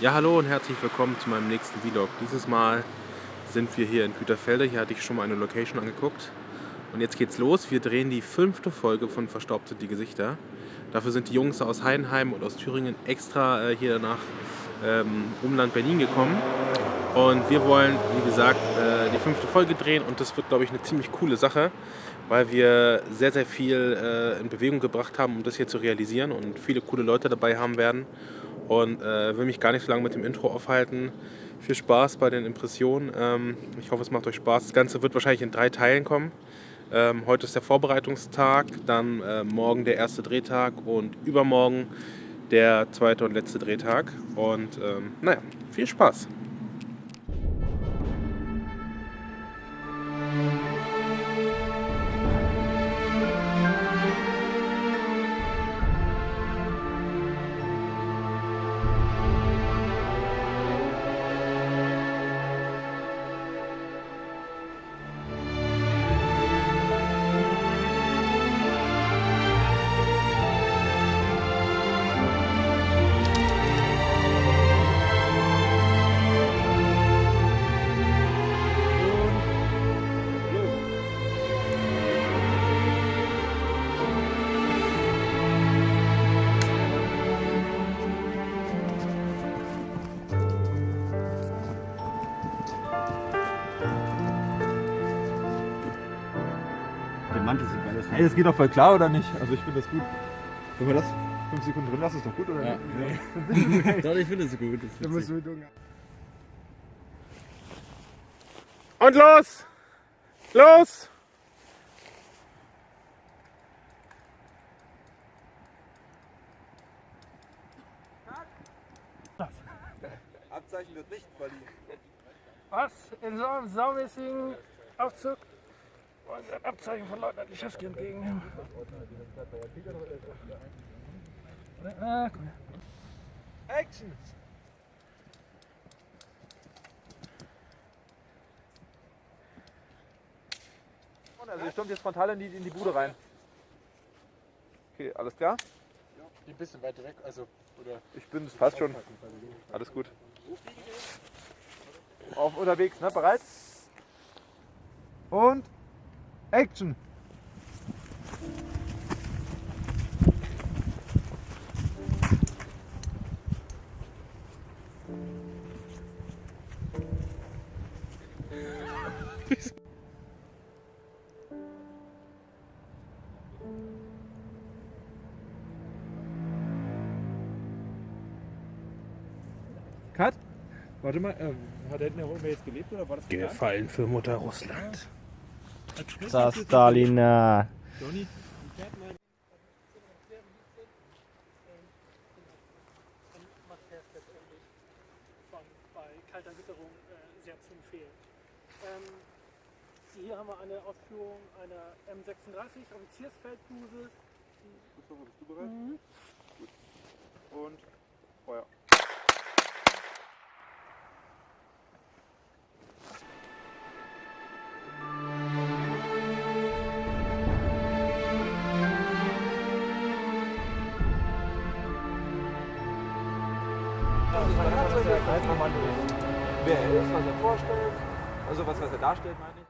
Ja, hallo und herzlich willkommen zu meinem nächsten Vlog. Dieses Mal sind wir hier in Güterfelde. Hier hatte ich schon mal eine Location angeguckt. Und jetzt geht's los. Wir drehen die fünfte Folge von Verstaubt sind die Gesichter. Dafür sind die Jungs aus Heidenheim und aus Thüringen extra äh, hier nach ähm, Umland Berlin gekommen. Und wir wollen, wie gesagt, äh, die fünfte Folge drehen und das wird, glaube ich, eine ziemlich coole Sache, weil wir sehr, sehr viel äh, in Bewegung gebracht haben, um das hier zu realisieren und viele coole Leute dabei haben werden. Und äh, will mich gar nicht so lange mit dem Intro aufhalten. Viel Spaß bei den Impressionen. Ähm, ich hoffe, es macht euch Spaß. Das Ganze wird wahrscheinlich in drei Teilen kommen. Ähm, heute ist der Vorbereitungstag, dann äh, morgen der erste Drehtag und übermorgen der zweite und letzte Drehtag. Und ähm, naja, viel Spaß. Der Mantel sieht geil aus. Ey, das geht doch voll klar, oder nicht? Also ich finde das gut. Wenn wir das 5 Sekunden drin lassen, ist doch gut, oder Ja. nicht? Doch, ich finde es gut. Das ist. Und los! Los! Abzeichen wird nicht verliehen. Was? In so einem saumäßigen Aufzug wollen Sie ein Abzeichen von Leutnant Lischewski entgegennehmen? Ah, komm her. Action! Also ihr stürmt jetzt frontal in die, in die Bude rein. Okay, alles klar? Ein bisschen weiter weg, also, oder. Ich bin, das passt schon. Alles gut. Auf unterwegs, ne? Bereit? Und Action! Cut? Warte mal, ähm, hat er noch irgendwer jetzt gelebt oder war das? Gefallen für Mutter Russland. Das Stalina. Johnny? von bei kalter Witterung sehr zu empfehlen. Ähm, hier haben wir eine Ausführung einer M36 Offiziersfeldbuse. Christopher, bist du bereit? Gut. Und Feuer. Wer er ist, was er vorstellt, also was, was er darstellt, meine ich.